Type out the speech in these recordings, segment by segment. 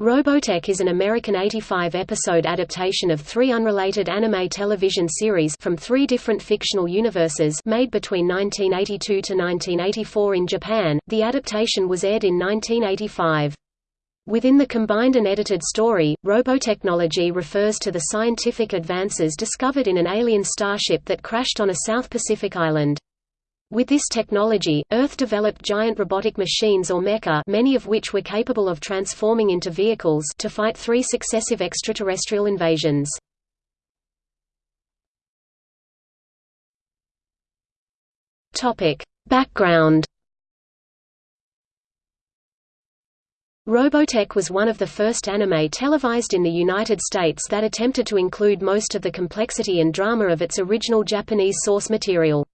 Robotech is an American 85-episode adaptation of three unrelated anime television series from three different fictional universes made between 1982 to 1984 in Japan. The adaptation was aired in 1985. Within the combined and edited story, robotechnology refers to the scientific advances discovered in an alien starship that crashed on a South Pacific island. With this technology, Earth developed giant robotic machines or mecha many of which were capable of transforming into vehicles to fight three successive extraterrestrial invasions. Background Robotech was one of the first anime televised in the United States that attempted to include most of the complexity and drama of its original Japanese source material.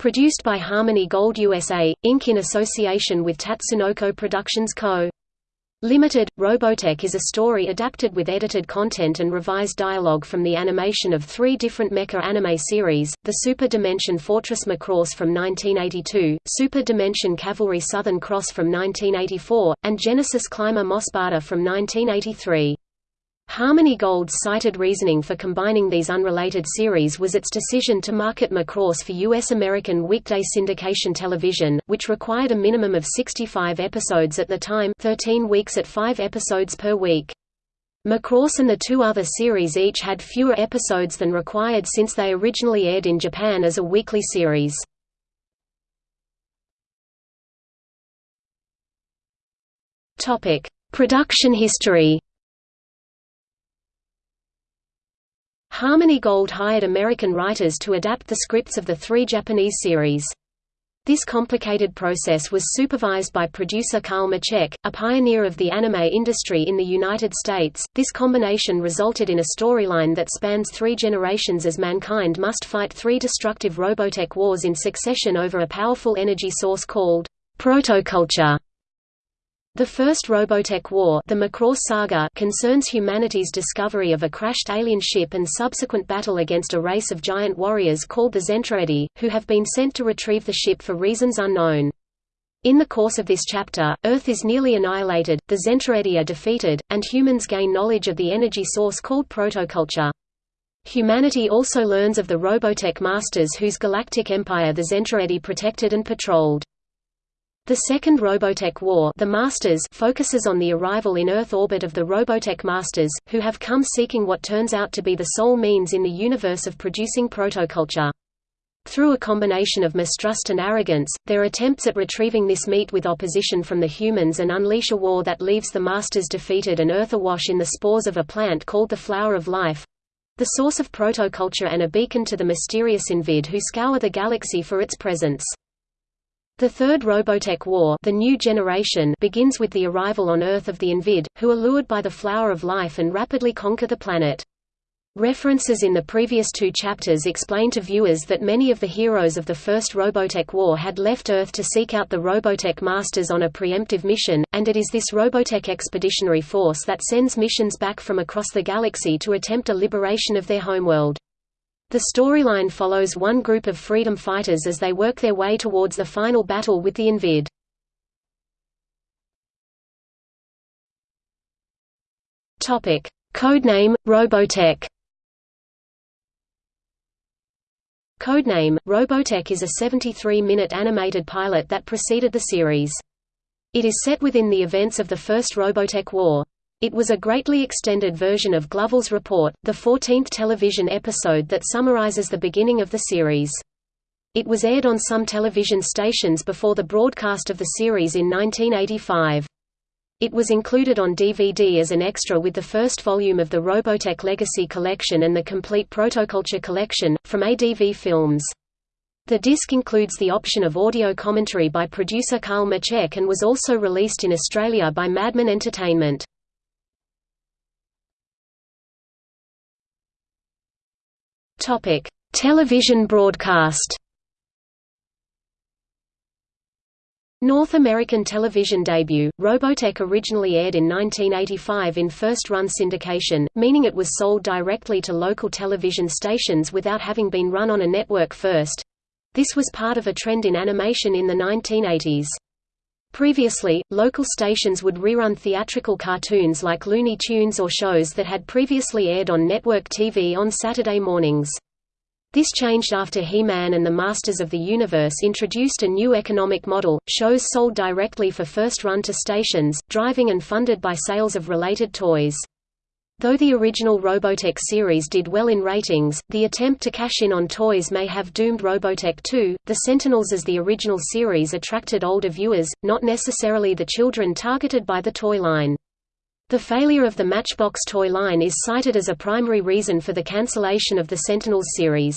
Produced by Harmony Gold USA, Inc. in association with Tatsunoko Productions Co. Limited, Robotech is a story adapted with edited content and revised dialogue from the animation of three different mecha anime series, the Super Dimension Fortress Macross from 1982, Super Dimension Cavalry Southern Cross from 1984, and Genesis Climber MOSPEADA from 1983. Harmony Gold's cited reasoning for combining these unrelated series was its decision to market Macross for U.S. American weekday syndication television, which required a minimum of 65 episodes at the time 13 weeks at 5 episodes per week. Macross and the two other series each had fewer episodes than required since they originally aired in Japan as a weekly series. Production history Harmony Gold hired American writers to adapt the scripts of the three Japanese series. This complicated process was supervised by producer Carl Macek, a pioneer of the anime industry in the United States. This combination resulted in a storyline that spans three generations as mankind must fight three destructive Robotech wars in succession over a powerful energy source called protoculture. The first Robotech War the Macross Saga concerns humanity's discovery of a crashed alien ship and subsequent battle against a race of giant warriors called the Zentraedi, who have been sent to retrieve the ship for reasons unknown. In the course of this chapter, Earth is nearly annihilated, the Zentraedi are defeated, and humans gain knowledge of the energy source called protoculture. Humanity also learns of the Robotech Masters whose galactic empire the Zentraedi protected and patrolled. The Second Robotech War the Masters focuses on the arrival in Earth orbit of the Robotech Masters, who have come seeking what turns out to be the sole means in the universe of producing protoculture. Through a combination of mistrust and arrogance, their attempts at retrieving this meet with opposition from the humans and unleash a war that leaves the Masters defeated and Earth awash in the spores of a plant called the Flower of Life—the source of protoculture and a beacon to the mysterious Invid who scour the galaxy for its presence. The Third Robotech War the new generation begins with the arrival on Earth of the Invid, who are lured by the Flower of Life and rapidly conquer the planet. References in the previous two chapters explain to viewers that many of the heroes of the First Robotech War had left Earth to seek out the Robotech Masters on a preemptive mission, and it is this Robotech Expeditionary Force that sends missions back from across the galaxy to attempt a liberation of their homeworld. The storyline follows one group of freedom fighters as they work their way towards the final battle with the Invid. Topic: Codename Robotech. Codename Robotech is a 73-minute animated pilot that preceded the series. It is set within the events of the First Robotech War. It was a greatly extended version of Gloval's Report, the 14th television episode that summarizes the beginning of the series. It was aired on some television stations before the broadcast of the series in 1985. It was included on DVD as an extra with the first volume of the Robotech Legacy Collection and the complete Protoculture Collection, from ADV Films. The disc includes the option of audio commentary by producer Carl Macek and was also released in Australia by Madman Entertainment. Topic: Television broadcast. North American television debut, Robotech originally aired in 1985 in first-run syndication, meaning it was sold directly to local television stations without having been run on a network first. This was part of a trend in animation in the 1980s. Previously, local stations would rerun theatrical cartoons like Looney Tunes or shows that had previously aired on network TV on Saturday mornings. This changed after He-Man and the Masters of the Universe introduced a new economic model, shows sold directly for first run to stations, driving and funded by sales of related toys. Though the original Robotech series did well in ratings, the attempt to cash in on toys may have doomed Robotech 2. The Sentinels as the original series attracted older viewers, not necessarily the children targeted by the toy line. The failure of the Matchbox toy line is cited as a primary reason for the cancellation of the Sentinels series.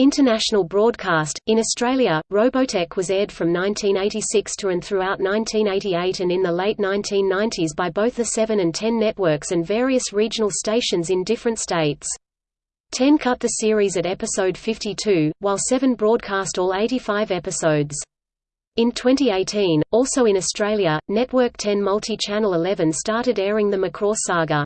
International broadcast – In Australia, Robotech was aired from 1986 to and throughout 1988 and in the late 1990s by both the 7 and 10 networks and various regional stations in different states. 10 cut the series at episode 52, while 7 broadcast all 85 episodes. In 2018, also in Australia, Network 10 Multi-Channel 11 started airing the Macross saga.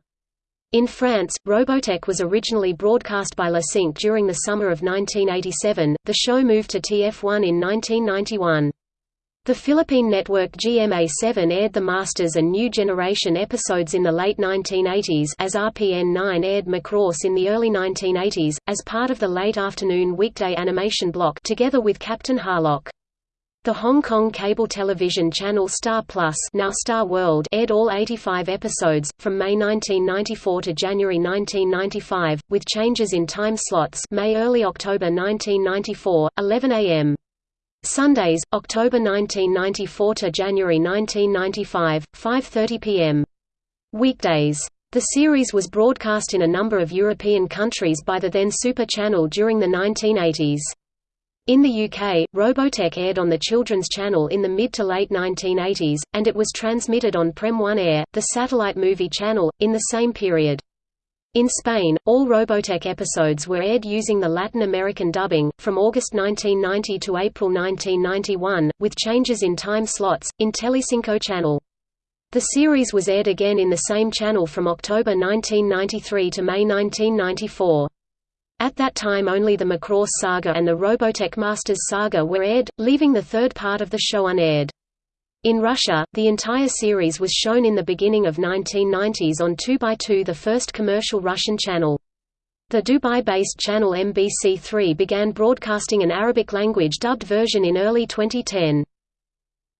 In France, Robotech was originally broadcast by La Cinq during the summer of 1987, the show moved to TF1 in 1991. The Philippine network GMA7 aired the Masters and New Generation episodes in the late 1980s as RPN 9 aired Macross in the early 1980s, as part of the late afternoon weekday animation block together with Captain Harlock. The Hong Kong cable television channel Star Plus now Star World aired all 85 episodes, from May 1994 to January 1995, with changes in time slots May–early October 1994, 11 a.m. Sundays, October 1994 to January 1995, 5.30 p.m. Weekdays. The series was broadcast in a number of European countries by the then Super Channel during the 1980s. In the UK, Robotech aired on the Children's Channel in the mid to late 1980s, and it was transmitted on Premiere, the satellite movie channel, in the same period. In Spain, all Robotech episodes were aired using the Latin American dubbing, from August 1990 to April 1991, with changes in time slots, in Telecinco channel. The series was aired again in the same channel from October 1993 to May 1994. At that time only the Macross saga and the Robotech Masters saga were aired, leaving the third part of the show unaired. In Russia, the entire series was shown in the beginning of 1990s on 2x2 the first commercial Russian channel. The Dubai-based channel MBC3 began broadcasting an Arabic-language dubbed version in early 2010.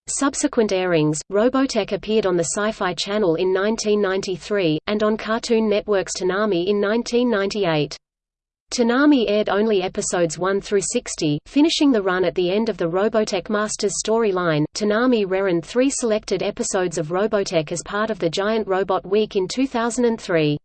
Subsequent airings, Robotech appeared on the Sci-Fi Channel in 1993, and on Cartoon Network's Toonami in 1998. Toonami aired only episodes 1 through 60, finishing the run at the end of the Robotech Masters storyline. Toonami reran three selected episodes of Robotech as part of the Giant Robot Week in 2003.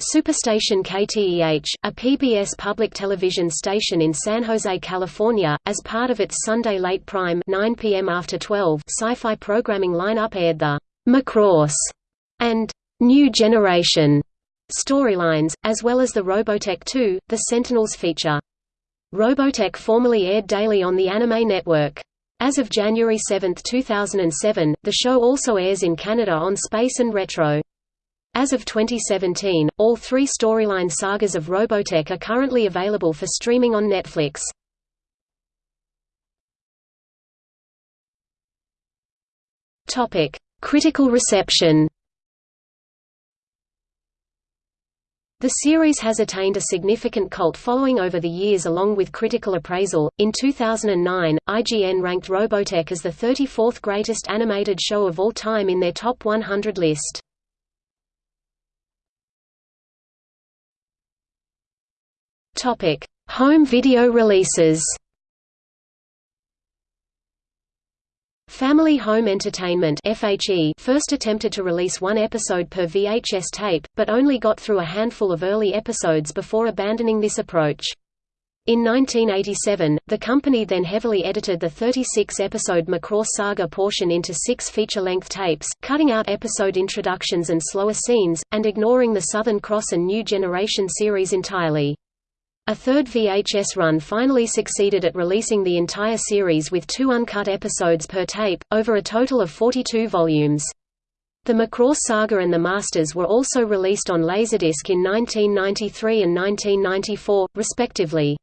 Superstation KTEH, a PBS public television station in San Jose, California, as part of its Sunday Late Prime 9 p.m. after 12 sci-fi programming lineup aired the Macross and New Generation storylines, as well as the Robotech 2, The Sentinels feature. Robotech formerly aired daily on the Anime Network. As of January 7, 2007, the show also airs in Canada on Space and Retro. As of 2017, all three storyline sagas of Robotech are currently available for streaming on Netflix. Critical reception The series has attained a significant cult following over the years along with critical appraisal. In 2009, IGN ranked Robotech as the 34th greatest animated show of all time in their top 100 list. Topic: Home video releases. Family Home Entertainment FHE first attempted to release one episode per VHS tape, but only got through a handful of early episodes before abandoning this approach. In 1987, the company then heavily edited the 36-episode Macross Saga portion into six feature-length tapes, cutting out episode introductions and slower scenes, and ignoring the Southern Cross and New Generation series entirely. A third VHS run finally succeeded at releasing the entire series with two uncut episodes per tape, over a total of 42 volumes. The Macross Saga and the Masters were also released on Laserdisc in 1993 and 1994, respectively.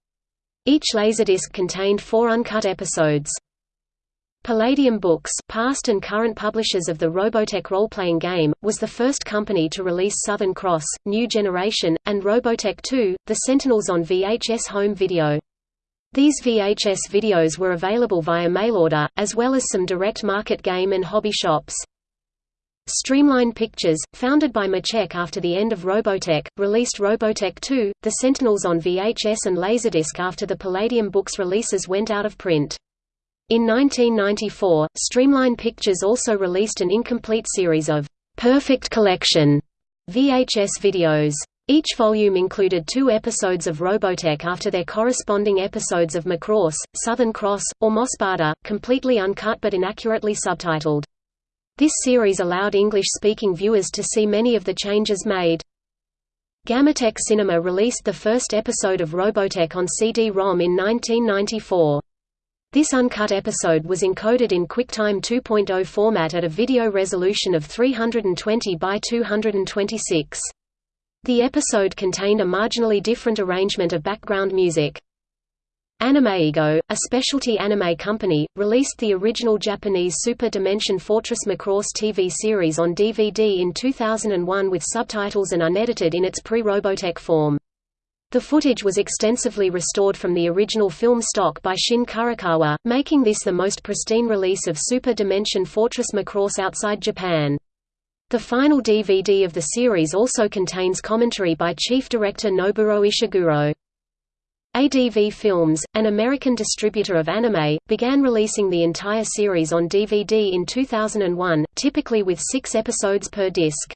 Each Laserdisc contained four uncut episodes. Palladium Books, past and current publishers of the Robotech role-playing game, was the first company to release Southern Cross, New Generation, and Robotech 2, The Sentinels on VHS home video. These VHS videos were available via mail-order, as well as some direct market game and hobby shops. Streamline Pictures, founded by Macek after the end of Robotech, released Robotech 2, The Sentinels on VHS and Laserdisc after the Palladium Books releases went out of print. In 1994, Streamline Pictures also released an incomplete series of Perfect Collection VHS videos. Each volume included two episodes of Robotech after their corresponding episodes of Macross, Southern Cross, or MOSPEADA, completely uncut but inaccurately subtitled. This series allowed English-speaking viewers to see many of the changes made. Gamatech Cinema released the first episode of Robotech on CD-ROM in 1994. This uncut episode was encoded in QuickTime 2.0 format at a video resolution of 320 by 226. The episode contained a marginally different arrangement of background music. Animeigo, a specialty anime company, released the original Japanese Super Dimension Fortress Macross TV series on DVD in 2001 with subtitles and unedited in its pre-Robotech form. The footage was extensively restored from the original film stock by Shin Kurokawa, making this the most pristine release of Super Dimension Fortress Macross outside Japan. The final DVD of the series also contains commentary by chief director Noboru Ishiguro. ADV Films, an American distributor of anime, began releasing the entire series on DVD in 2001, typically with six episodes per disc.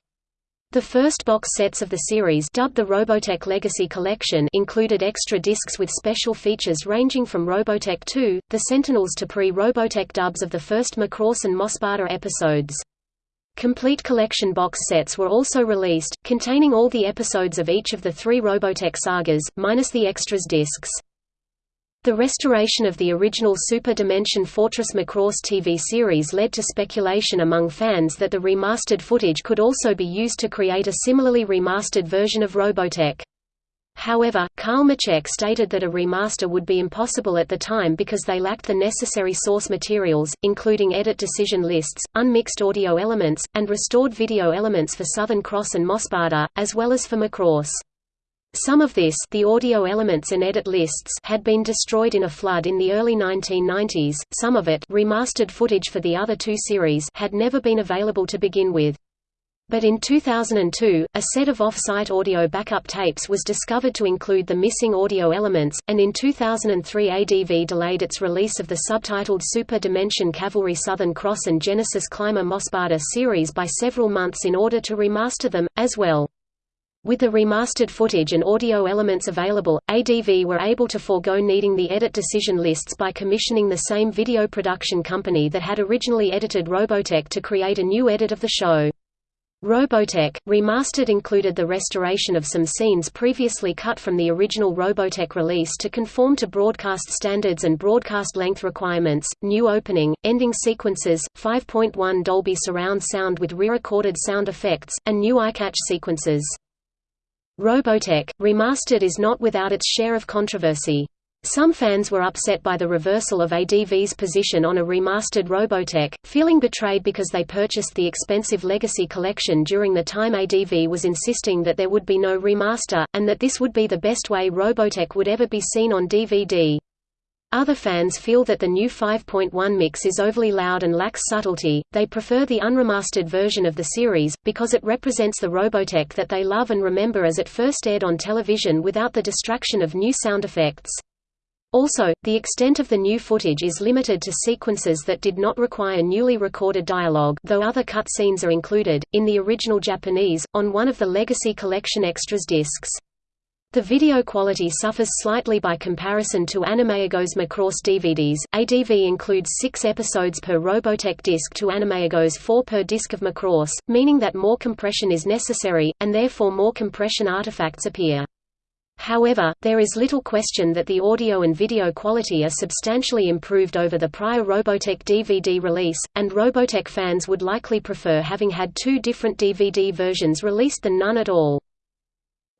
The first box sets of the series dubbed the Robotech Legacy Collection included extra discs with special features ranging from Robotech 2, The Sentinels to pre-Robotech dubs of the first Macross and MOSPEADA episodes. Complete collection box sets were also released, containing all the episodes of each of the three Robotech sagas, minus the extras discs. The restoration of the original Super Dimension Fortress Macross TV series led to speculation among fans that the remastered footage could also be used to create a similarly remastered version of Robotech. However, Carl Macek stated that a remaster would be impossible at the time because they lacked the necessary source materials, including edit decision lists, unmixed audio elements, and restored video elements for Southern Cross and MOSPEADA, as well as for Macross. Some of this the audio elements and edit lists had been destroyed in a flood in the early 1990s, some of it remastered footage for the other two series had never been available to begin with. But in 2002, a set of off-site audio backup tapes was discovered to include the missing audio elements, and in 2003 ADV delayed its release of the subtitled Super Dimension Cavalry Southern Cross and Genesis Climber MOSPEADA series by several months in order to remaster them, as well. With the remastered footage and audio elements available, ADV were able to forego needing the edit decision lists by commissioning the same video production company that had originally edited Robotech to create a new edit of the show. Robotech, remastered included the restoration of some scenes previously cut from the original Robotech release to conform to broadcast standards and broadcast length requirements, new opening, ending sequences, 5.1 Dolby surround sound with re-recorded sound effects, and new eye-catch sequences. Robotech, remastered is not without its share of controversy. Some fans were upset by the reversal of ADV's position on a remastered Robotech, feeling betrayed because they purchased the expensive Legacy collection during the time ADV was insisting that there would be no remaster, and that this would be the best way Robotech would ever be seen on DVD. Other fans feel that the new 5.1 mix is overly loud and lacks subtlety, they prefer the unremastered version of the series, because it represents the Robotech that they love and remember as it first aired on television without the distraction of new sound effects. Also, the extent of the new footage is limited to sequences that did not require newly recorded dialogue though other cutscenes are included, in the original Japanese, on one of the Legacy Collection Extras discs. The video quality suffers slightly by comparison to Animeigos Macross DVDs. ADV includes six episodes per Robotech disc to Animeigos four per disc of Macross, meaning that more compression is necessary, and therefore more compression artifacts appear. However, there is little question that the audio and video quality are substantially improved over the prior Robotech DVD release, and Robotech fans would likely prefer having had two different DVD versions released than none at all.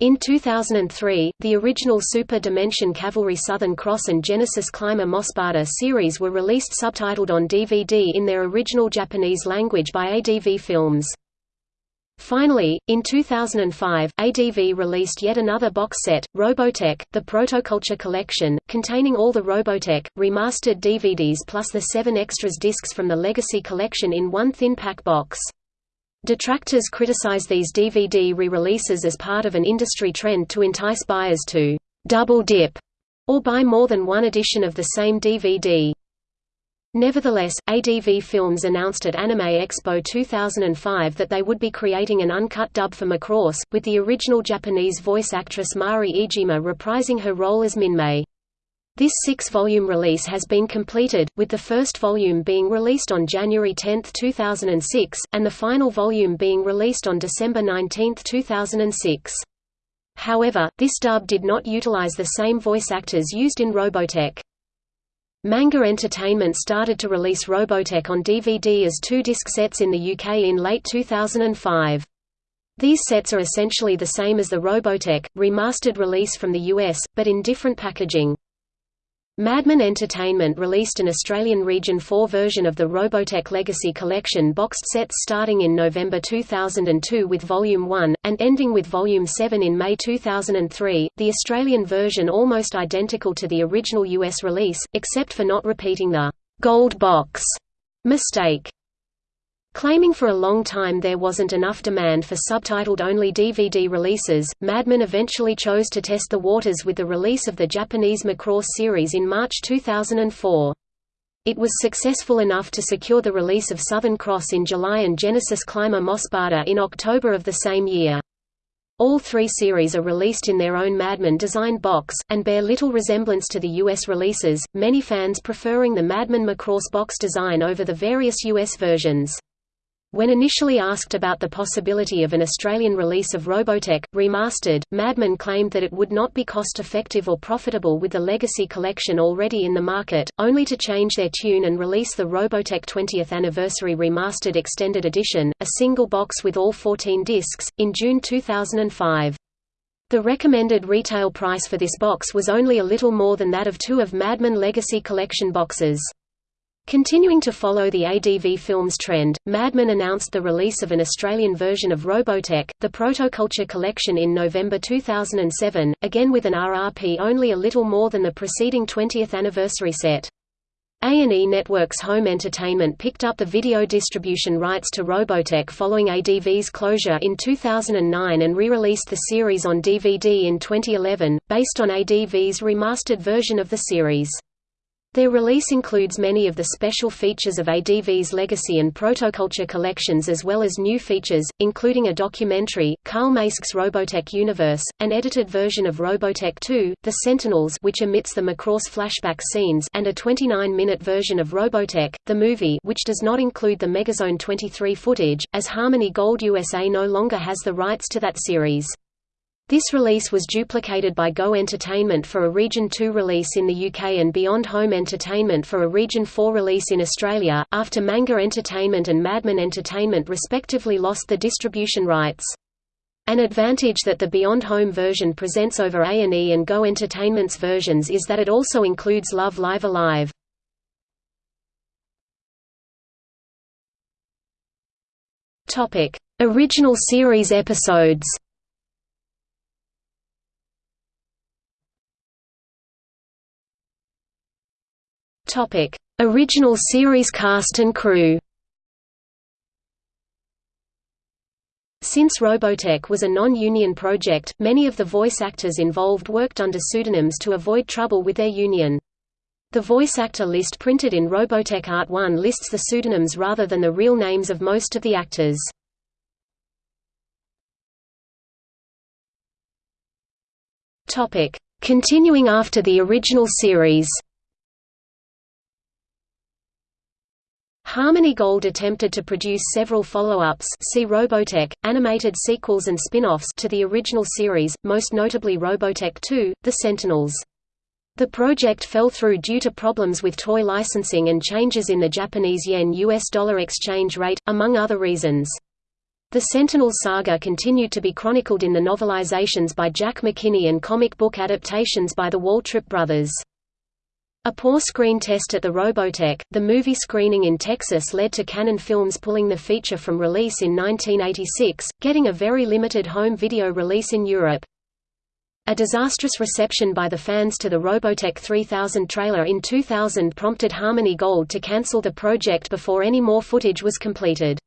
In 2003, the original Super Dimension Cavalry Southern Cross and Genesis Climber MOSPEADA series were released subtitled on DVD in their original Japanese language by ADV Films. Finally, in 2005, ADV released yet another box set, Robotech, the Protoculture Collection, containing all the Robotech, remastered DVDs plus the seven extras discs from the Legacy Collection in one thin pack box. Detractors criticize these DVD re-releases as part of an industry trend to entice buyers to «double dip» or buy more than one edition of the same DVD. Nevertheless, ADV Films announced at Anime Expo 2005 that they would be creating an uncut dub for Macross, with the original Japanese voice actress Mari Iijima reprising her role as Minmay. This six-volume release has been completed, with the first volume being released on January 10, 2006, and the final volume being released on December 19, 2006. However, this dub did not utilize the same voice actors used in Robotech. Manga Entertainment started to release Robotech on DVD as two disc sets in the UK in late 2005. These sets are essentially the same as the Robotech, remastered release from the US, but in different packaging. Madman Entertainment released an Australian Region 4 version of the Robotech Legacy Collection boxed sets starting in November 2002 with Volume 1, and ending with Volume 7 in May 2003, the Australian version almost identical to the original US release, except for not repeating the «gold box» mistake. Claiming for a long time there wasn't enough demand for subtitled-only DVD releases, Madman eventually chose to test the waters with the release of the Japanese Macross series in March 2004. It was successful enough to secure the release of Southern Cross in July and Genesis Climber MOSPEADA in October of the same year. All three series are released in their own Madman designed box, and bear little resemblance to the US releases, many fans preferring the Madman Macross box design over the various US versions. When initially asked about the possibility of an Australian release of Robotech, remastered, Madman claimed that it would not be cost-effective or profitable with the Legacy collection already in the market, only to change their tune and release the Robotech 20th Anniversary Remastered Extended Edition, a single box with all 14 discs, in June 2005. The recommended retail price for this box was only a little more than that of two of Madman Legacy Collection boxes. Continuing to follow the ADV Films trend, Madman announced the release of an Australian version of Robotech, the Protoculture Collection in November 2007, again with an RRP only a little more than the preceding 20th anniversary set. A&E Networks Home Entertainment picked up the video distribution rights to Robotech following ADV's closure in 2009 and re-released the series on DVD in 2011, based on ADV's remastered version of the series. Their release includes many of the special features of ADV's Legacy and Protoculture collections as well as new features, including a documentary, Carl Macek's Robotech Universe, an edited version of Robotech 2, The Sentinels which omits the Macross flashback scenes and a 29-minute version of Robotech, the movie which does not include the Megazone 23 footage, as Harmony Gold USA no longer has the rights to that series. This release was duplicated by Go Entertainment for a Region 2 release in the UK and Beyond Home Entertainment for a Region 4 release in Australia, after Manga Entertainment and Madman Entertainment respectively lost the distribution rights. An advantage that the Beyond Home version presents over A&E and Go Entertainment's versions is that it also includes Love Live Alive. Original series episodes Topic: Original series cast and crew. Since Robotech was a non-union project, many of the voice actors involved worked under pseudonyms to avoid trouble with their union. The voice actor list printed in Robotech Art 1 lists the pseudonyms rather than the real names of most of the actors. Continuing after the original series Harmony Gold attempted to produce several follow-ups see Robotech, animated sequels and spin-offs to the original series, most notably Robotech 2, The Sentinels. The project fell through due to problems with toy licensing and changes in the Japanese yen-US dollar exchange rate, among other reasons. The Sentinel saga continued to be chronicled in the novelizations by Jack McKinney and comic book adaptations by the Waltrip brothers. A poor screen test at the Robotech, the movie screening in Texas led to Cannon Films pulling the feature from release in 1986, getting a very limited home video release in Europe. A disastrous reception by the fans to the Robotech 3000 trailer in 2000 prompted Harmony Gold to cancel the project before any more footage was completed.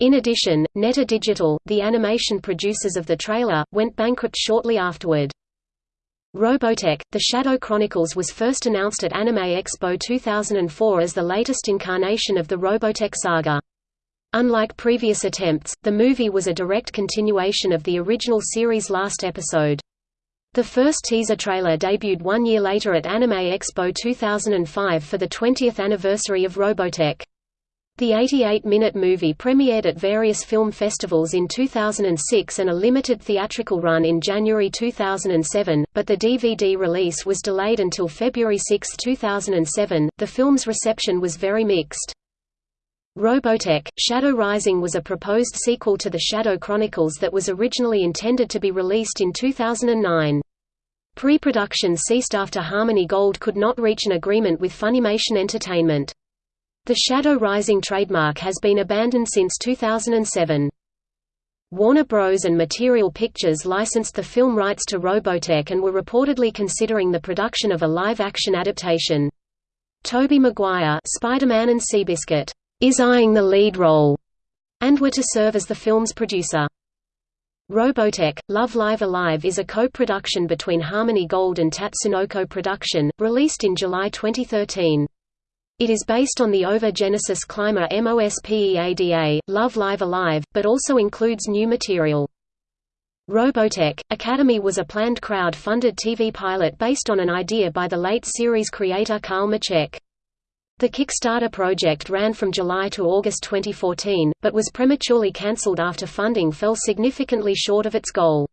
In addition, Netter Digital, the animation producers of the trailer, went bankrupt shortly afterward. Robotech, The Shadow Chronicles was first announced at Anime Expo 2004 as the latest incarnation of the Robotech saga. Unlike previous attempts, the movie was a direct continuation of the original series' last episode. The first teaser trailer debuted one year later at Anime Expo 2005 for the 20th anniversary of Robotech. The 88-minute movie premiered at various film festivals in 2006 and a limited theatrical run in January 2007, but the DVD release was delayed until February 6, 2007. The film's reception was very mixed. Robotech, Shadow Rising was a proposed sequel to The Shadow Chronicles that was originally intended to be released in 2009. Pre-production ceased after Harmony Gold could not reach an agreement with Funimation Entertainment. The Shadow Rising trademark has been abandoned since 2007. Warner Bros. and Material Pictures licensed the film rights to Robotech and were reportedly considering the production of a live-action adaptation. Tobey Maguire Spider-Man and Seabiscuit is eyeing the lead role, and were to serve as the film's producer. Robotech, Love Live Alive is a co-production between Harmony Gold and Tatsunoko Production, released in July 2013. It is based on the OVA Genesis Climber MOSPEADA, Love Live Alive, but also includes new material. Robotech, Academy was a planned crowd-funded TV pilot based on an idea by the late series creator Carl Macek. The Kickstarter project ran from July to August 2014, but was prematurely cancelled after funding fell significantly short of its goal.